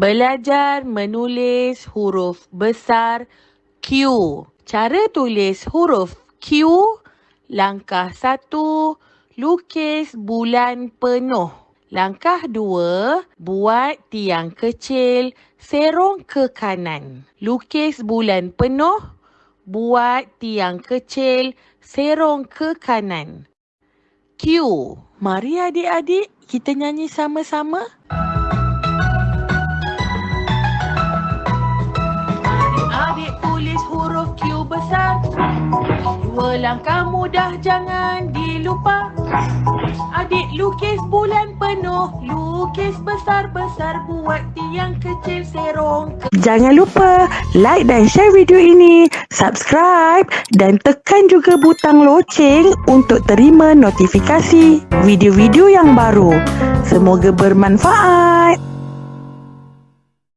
Belajar menulis huruf besar Q. Cara tulis huruf Q. Langkah satu, lukis bulan penuh. Langkah dua, buat tiang kecil serong ke kanan. Lukis bulan penuh, buat tiang kecil serong ke kanan. Q. Mari adik-adik kita nyanyi sama-sama. Adik-adik tulis huruf Q besar. Dua langkah mudah jangan dilupa. Adik lukis bulan penuh, lukis besar-besar buat tiang kecil serong Jangan lupa like dan share video ini, subscribe dan tekan juga butang loceng untuk terima notifikasi video-video yang baru. Semoga bermanfaat.